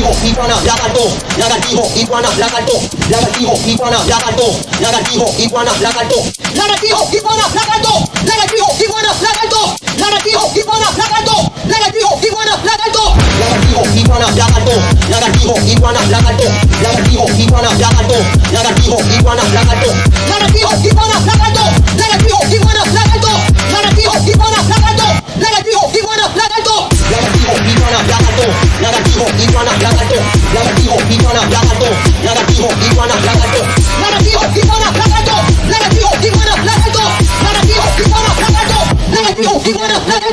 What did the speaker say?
lagartijo, iguana, lagarto, lagartijo, iguana, lagarto, lagartijo, iguana, lagarto, lagartijo, iguana, lagarto, lagartijo, iguana, lagarto, lagartijo, iguana, lagarto, lagartijo, iguana, lagarto, lagartijo, iguana, lagarto, lagartijo, iguana, lagarto, lagartijo, iguana, lagarto, lagartijo, iguana, lagarto, lagartijo, iguana, lagarto, lagartijo, iguana, lagarto, lagartijo, lagartijo, iguana, lagarto, lagartijo, iguana, lagarto, lagartijo, iguana, lagarto, lagartijo, iguana, lagarto, lagartijo, iguana, lagarto, lagartijo, iguana, lagarto, lagartijo, iguana, lagarto.